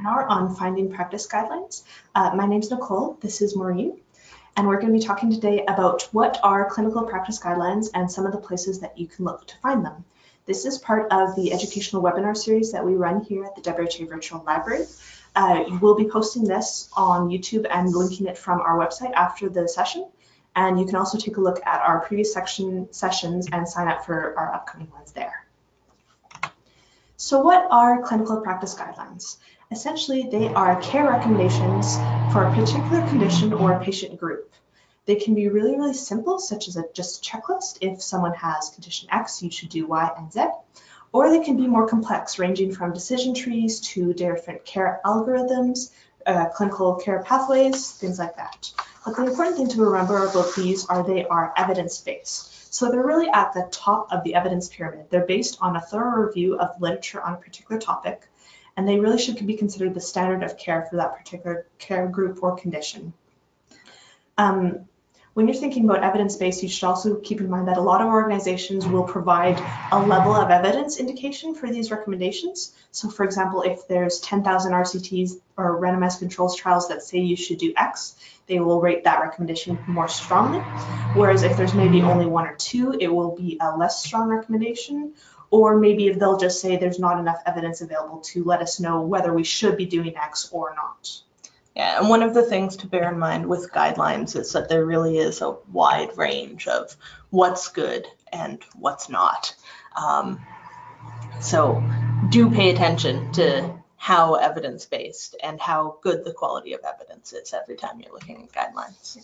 webinar on finding practice guidelines. Uh, my name is Nicole, this is Maureen, and we're going to be talking today about what are clinical practice guidelines and some of the places that you can look to find them. This is part of the educational webinar series that we run here at the WRHA Virtual Library. Uh, we'll be posting this on YouTube and linking it from our website after the session. And you can also take a look at our previous section sessions and sign up for our upcoming ones there. So what are clinical practice guidelines? Essentially, they are care recommendations for a particular condition or a patient group. They can be really, really simple, such as a, just checklist. If someone has condition X, you should do Y and Z. Or they can be more complex, ranging from decision trees to different care algorithms, uh, clinical care pathways, things like that. But the important thing to remember about these are they are evidence-based. So they're really at the top of the evidence pyramid. They're based on a thorough review of literature on a particular topic, and they really should be considered the standard of care for that particular care group or condition. Um, when you're thinking about evidence-based, you should also keep in mind that a lot of organizations will provide a level of evidence indication for these recommendations. So for example, if there's 10,000 RCTs or randomized controls trials that say you should do X, they will rate that recommendation more strongly. Whereas if there's maybe only one or two, it will be a less strong recommendation. Or maybe if they'll just say there's not enough evidence available to let us know whether we should be doing X or not. Yeah, and one of the things to bear in mind with guidelines is that there really is a wide range of what's good and what's not. Um, so do pay attention to how evidence-based and how good the quality of evidence is every time you're looking at guidelines.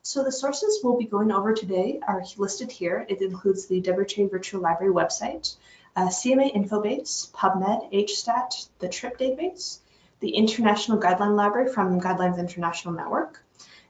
So the sources we'll be going over today are listed here. It includes the WRHA Virtual Library website, uh, CMA Infobase, PubMed, HSTAT, the TRIP database, the International Guideline Library from Guidelines International Network,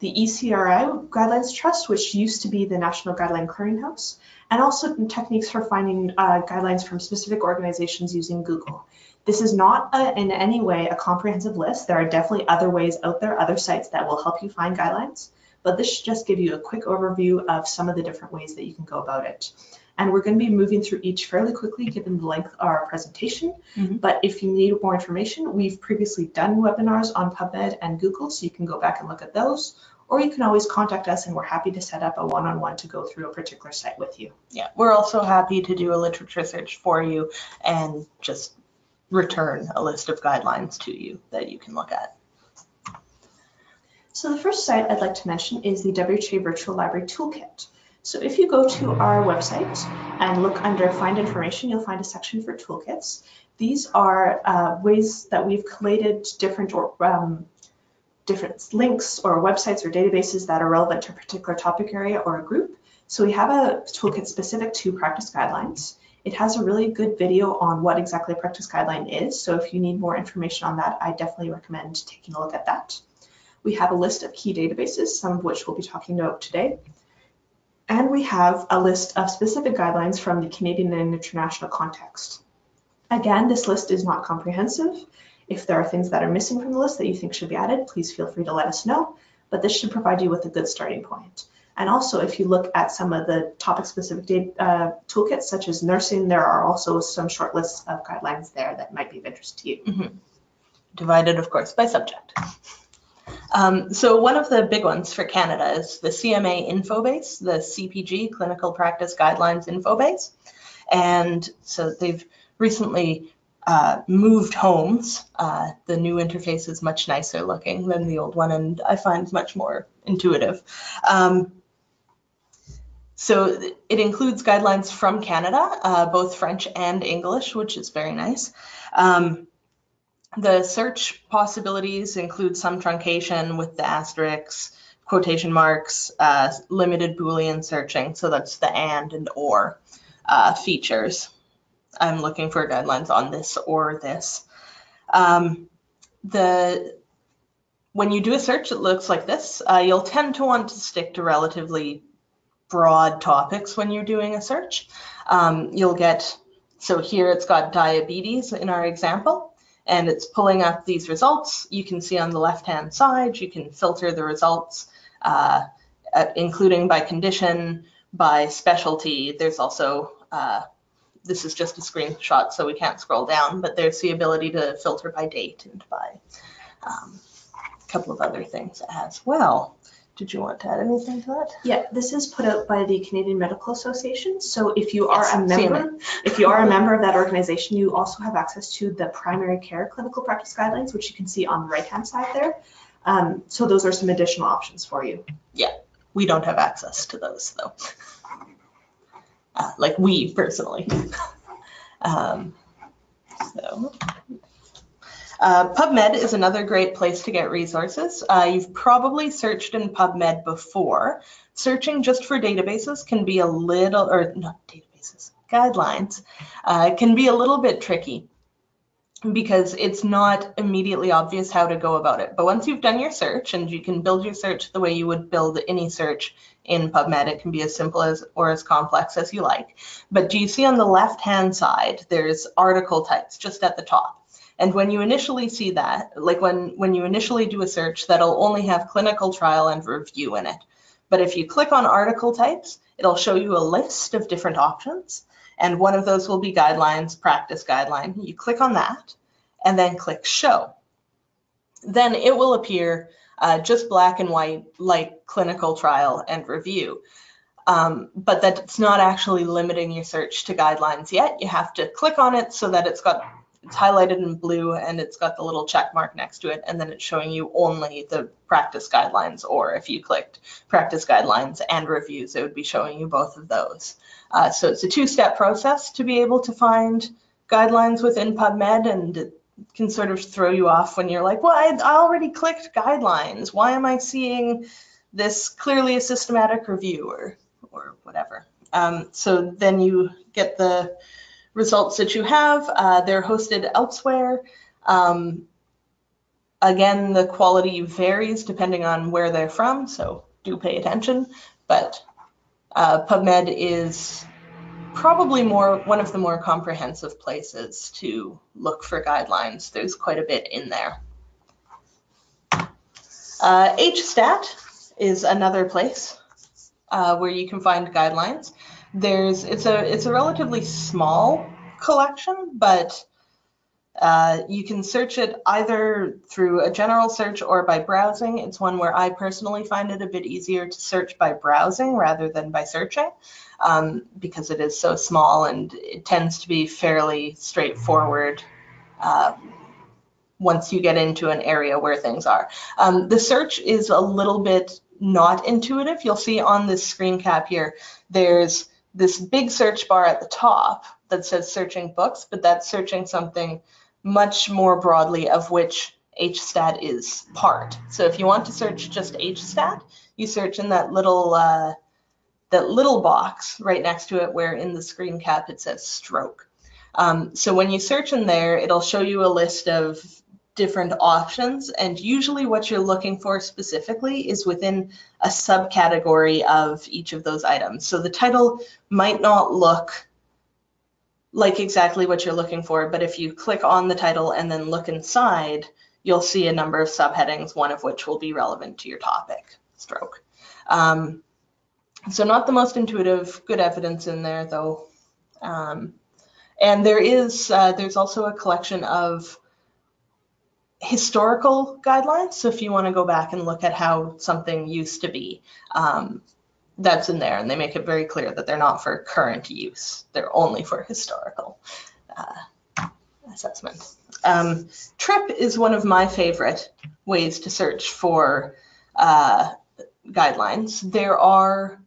the ECRI Guidelines Trust, which used to be the National Guideline Clearinghouse, and also techniques for finding uh, guidelines from specific organizations using Google. This is not a, in any way a comprehensive list. There are definitely other ways out there, other sites that will help you find guidelines, but this should just give you a quick overview of some of the different ways that you can go about it. And we're going to be moving through each fairly quickly given the length of our presentation. Mm-hmm. But if you need more information, we've previously done webinars on PubMed and Google, so you can go back and look at those. Or you can always contact us and we're happy to set up a one-on-one to go through a particular site with you. Yeah, we're also happy to do a literature search for you and just return a list of guidelines to you that you can look at. So the first site I'd like to mention is the WRHA Virtual Library Toolkit. So if you go to our website and look under Find Information, you'll find a section for toolkits. These are uh, ways that we've collated different or um, different links or websites or databases that are relevant to a particular topic area or a group. So we have a toolkit specific to practice guidelines. It has a really good video on what exactly a practice guideline is. So if you need more information on that, I definitely recommend taking a look at that. We have a list of key databases, some of which we'll be talking about today. And we have a list of specific guidelines from the Canadian and international context. Again, this list is not comprehensive. If there are things that are missing from the list that you think should be added, please feel free to let us know, but this should provide you with a good starting point. And also, if you look at some of the topic-specific uh, toolkits, such as nursing, there are also some short lists of guidelines there that might be of interest to you. Mm -hmm. Divided, of course, by subject. Um, so one of the big ones for Canada is the CMA Infobase, the CPG, Clinical Practice Guidelines Infobase. And so they've recently uh, moved homes. Uh, the new interface is much nicer looking than the old one, and I find much more intuitive. Um, so it includes guidelines from Canada, uh, both French and English, which is very nice. Um, the search possibilities include some truncation with the asterisks, quotation marks, uh, limited Boolean searching, so that's the and and or uh, features. I'm looking for guidelines on this or this. Um, the when you do a search, it looks like this. Uh, you'll tend to want to stick to relatively broad topics when you're doing a search. Um, you'll get, so here it's got diabetes in our example and it's pulling up these results. You can see on the left-hand side, you can filter the results, uh, including by condition, by specialty. There's also uh, this is just a screenshot, so we can't scroll down, but there's the ability to filter by date and by um, a couple of other things as well. Did you want to add anything to that? Yeah, this is put out by the Canadian Medical Association. So if you are a member, if you are a member of that organization, you also have access to the primary care clinical practice guidelines, which you can see on the right-hand side there. Um, so those are some additional options for you. Yeah, we don't have access to those though. Uh, like we personally. um, so. Uh, PubMed is another great place to get resources. Uh, you've probably searched in PubMed before. Searching just for databases can be a little, or not databases, guidelines, uh, can be a little bit tricky because it's not immediately obvious how to go about it. But once you've done your search, and you can build your search the way you would build any search in PubMed, it can be as simple as or as complex as you like. But do you see on the left-hand side, there's article types just at the top. And when you initially see that, like when, when you initially do a search, that'll only have clinical trial and review in it. But if you click on article types, it'll show you a list of different options. And one of those will be guidelines, practice guideline. You click on that and then click show. Then it will appear uh, just black and white like clinical trial and review. Um, but that's not actually limiting your search to guidelines yet. You have to click on it so that it's got it's highlighted in blue and it's got the little check mark next to it and then it's showing you only the practice guidelines or if you clicked practice guidelines and reviews it would be showing you both of those. Uh, so it's a two-step process to be able to find guidelines within PubMed and it can sort of throw you off when you're like, well, I, already clicked guidelines. Why am I seeing this clearly a systematic review or, or whatever? Um, so then you get the results that you have. Uh, they're hosted elsewhere. Um, again, the quality varies depending on where they're from, so do pay attention. But uh, PubMed is probably more one of the more comprehensive places to look for guidelines. There's quite a bit in there. Uh, HStat is another place uh, where you can find guidelines. There's it's a it's a relatively small collection, but uh, you can search it either through a general search or by browsing. It's one where I personally find it a bit easier to search by browsing rather than by searching um, because it is so small and it tends to be fairly straightforward uh, once you get into an area where things are. Um, the search is a little bit not intuitive. You'll see on this screen cap here, there's this big search bar at the top that says searching books, but that's searching something much more broadly of which HStat is part. So if you want to search just HStat, you search in that little uh, that little box right next to it where in the screen cap it says stroke. Um, so when you search in there, it'll show you a list of different options and usually what you're looking for specifically is within a subcategory of each of those items. So the title might not look like exactly what you're looking for, but if you click on the title and then look inside, you'll see a number of subheadings, one of which will be relevant to your topic, stroke. Um, so not the most intuitive, good evidence in there though. Um, and there is, uh, there's also a collection of historical guidelines. So if you want to go back and look at how something used to be, um, that's in there. And they make it very clear that they're not for current use. They're only for historical uh, assessment. Um, TRIP is one of my favorite ways to search for uh, guidelines. There are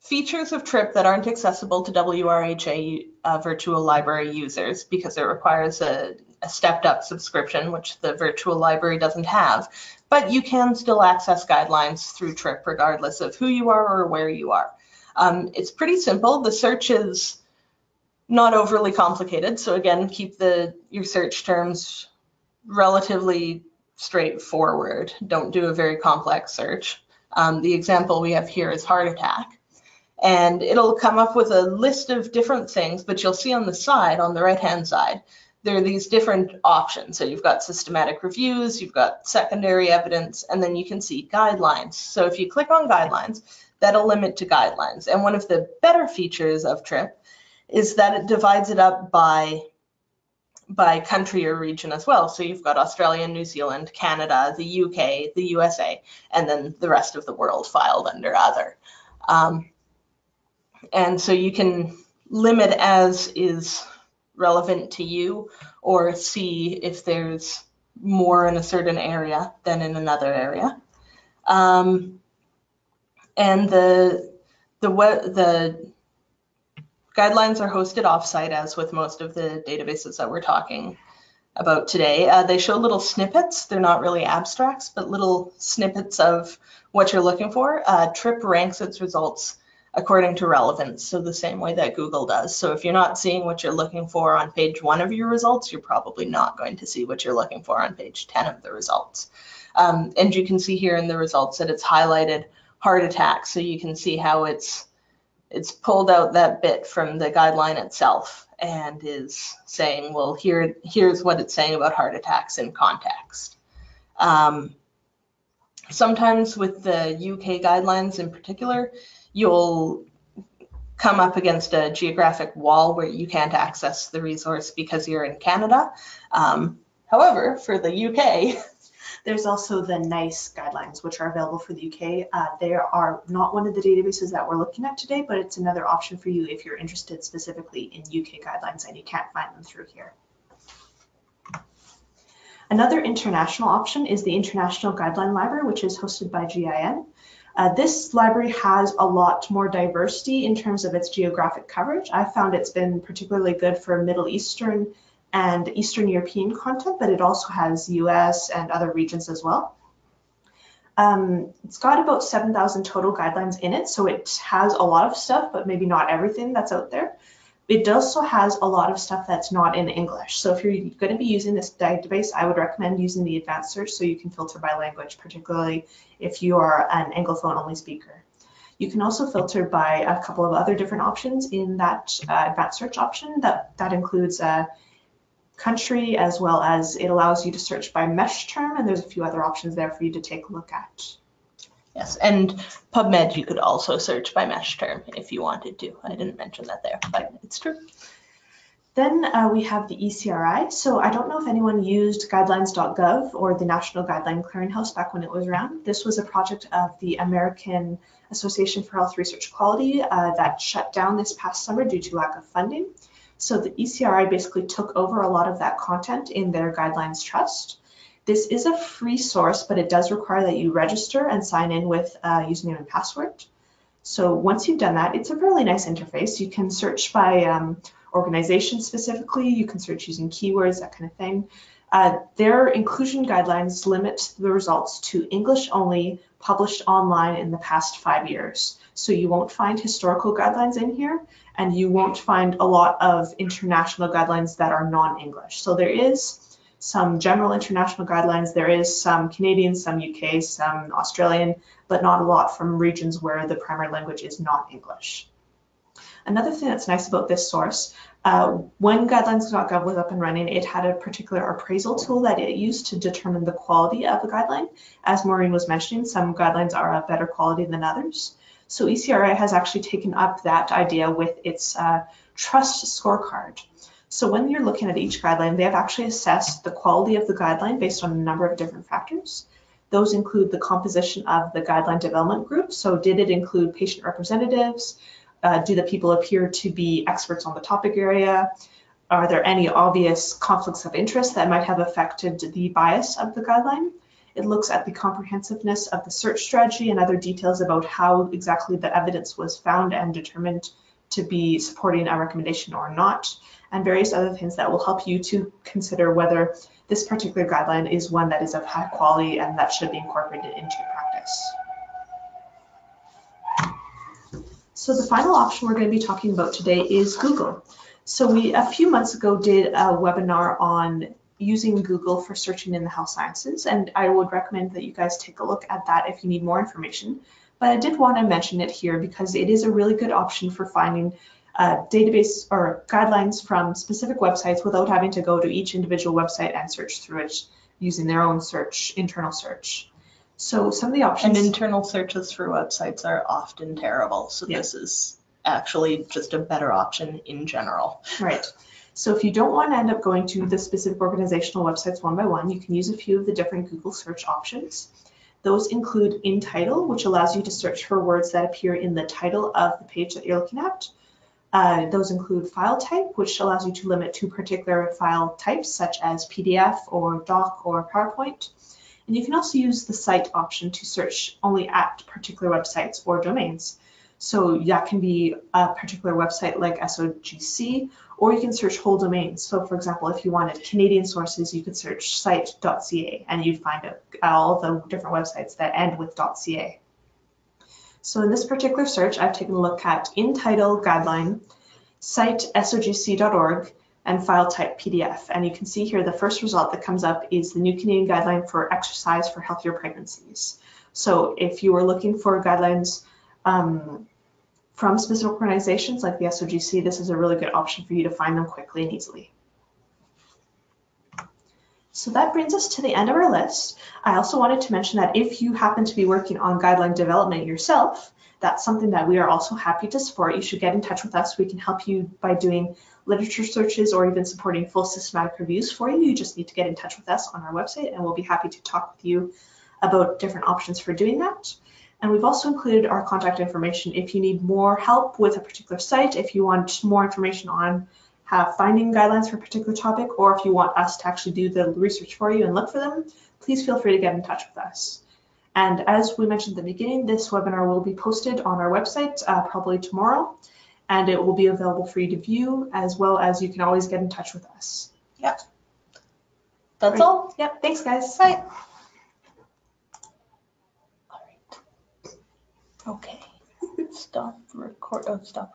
features of TRIP that aren't accessible to WRHA uh, virtual library users because it requires a, a stepped up subscription, which the virtual library doesn't have. But you can still access guidelines through TRIP regardless of who you are or where you are. Um, it's pretty simple. The search is not overly complicated. So again, keep the your search terms relatively straightforward. Don't do a very complex search. Um, the example we have here is heart attack and it'll come up with a list of different things, but you'll see on the side, on the right-hand side, there are these different options. So you've got systematic reviews, you've got secondary evidence, and then you can see guidelines. So if you click on guidelines, that'll limit to guidelines. And one of the better features of TRIP is that it divides it up by by country or region as well. So you've got Australia, New Zealand, Canada, the UK, the USA, and then the rest of the world filed under other. Um, and so you can limit as is relevant to you or see if there's more in a certain area than in another area. Um, and the the the guidelines are hosted offsite as with most of the databases that we're talking about today. Uh, they show little snippets. They're not really abstracts, but little snippets of what you're looking for. Uh, TRIP ranks its results according to relevance, so the same way that Google does. So if you're not seeing what you're looking for on page one of your results, you're probably not going to see what you're looking for on page 10 of the results. Um, and you can see here in the results that it's highlighted heart attack, so you can see how it's it's pulled out that bit from the guideline itself and is saying, well, here here's what it's saying about heart attacks in context. Um, sometimes with the UK guidelines in particular, you'll come up against a geographic wall where you can't access the resource because you're in Canada. Um, however, for the UK, there's also the NICE guidelines, which are available for the UK. Uh, they are not one of the databases that we're looking at today, but it's another option for you if you're interested specifically in UK guidelines and you can't find them through here. Another international option is the International Guideline Library, which is hosted by GIN. Uh, this library has a lot more diversity in terms of its geographic coverage. I found it's been particularly good for Middle Eastern and Eastern European content, but it also has US and other regions as well. Um, it's got about 7,000 total guidelines in it, so it has a lot of stuff, but maybe not everything that's out there. It also has a lot of stuff that's not in English. So if you're going to be using this database, I would recommend using the advanced search so you can filter by language, particularly if you are an Anglophone only speaker. You can also filter by a couple of other different options in that uh, advanced search option. That, that includes uh, country as well as it allows you to search by MeSH term and there's a few other options there for you to take a look at. Yes, and PubMed you could also search by MeSH term if you wanted to. I didn't mention that there, but it's true. Then uh, we have the ECRI. So I don't know if anyone used guidelines.gov or the National Guideline Clearinghouse back when it was around. This was a project of the American Association for Health Research Quality uh, that shut down this past summer due to lack of funding. So the ECRI basically took over a lot of that content in their guidelines trust. This is a free source, but it does require that you register and sign in with a username and password. So once you've done that, it's a really nice interface. You can search by um, organization specifically, you can search using keywords, that kind of thing. Uh, their inclusion guidelines limit the results to English only, published online in the past five years. So you won't find historical guidelines in here, and you won't find a lot of international guidelines that are non-English. So there is some general international guidelines. There is some Canadian, some UK, some Australian, but not a lot from regions where the primary language is not English. Another thing that's nice about this source, uh, when guidelines.gov was up and running, it had a particular appraisal tool that it used to determine the quality of the guideline. As Maureen was mentioning, some guidelines are of better quality than others. So ECRI has actually taken up that idea with its uh, trust scorecard. So when you're looking at each guideline, they have actually assessed the quality of the guideline based on a number of different factors. Those include the composition of the guideline development group. So did it include patient representatives? Uh, do the people appear to be experts on the topic area? Are there any obvious conflicts of interest that might have affected the bias of the guideline? It looks at the comprehensiveness of the search strategy and other details about how exactly the evidence was found and determined to be supporting a recommendation or not, and various other things that will help you to consider whether this particular guideline is one that is of high quality and that should be incorporated into your practice. So the final option we're going to be talking about today is Google. So we a few months ago did a webinar on using Google for searching in the health sciences, and I would recommend that you guys take a look at that if you need more information. But I did want to mention it here because it is a really good option for finding uh, database or guidelines from specific websites without having to go to each individual website and search through it using their own search, internal search. So some of the options. And internal searches for websites are often terrible. So yes. this is actually just a better option in general. Right. So if you don't want to end up going to the specific organizational websites one by one, you can use a few of the different Google search options. Those include in title, which allows you to search for words that appear in the title of the page that you're looking at. Uh, those include file type, which allows you to limit to particular file types such as PDF or doc or PowerPoint. And you can also use the site option to search only at particular websites or domains. So that can be a particular website like SOGC, or you can search whole domains. So for example, if you wanted Canadian sources, you could search site.ca and you'd find all the different websites that end with .ca. So in this particular search, I've taken a look at in title guideline, site sogc.org, and file type PDF. And you can see here the first result that comes up is the new Canadian guideline for exercise for healthier pregnancies. So if you were looking for guidelines um, from specific organizations like the SOGC, this is a really good option for you to find them quickly and easily. So that brings us to the end of our list. I also wanted to mention that if you happen to be working on guideline development yourself, that's something that we are also happy to support. You should get in touch with us. We can help you by doing literature searches or even supporting full systematic reviews for you. You just need to get in touch with us on our website and we'll be happy to talk with you about different options for doing that. And we've also included our contact information if you need more help with a particular site, if you want more information on how finding guidelines for a particular topic, or if you want us to actually do the research for you and look for them, please feel free to get in touch with us. And as we mentioned at the beginning, this webinar will be posted on our website uh, probably tomorrow, and it will be available for you to view, as well as you can always get in touch with us. Yep. That's Right. all. Yep, thanks guys. Bye. All right. Okay. Stop record. Oh, stop.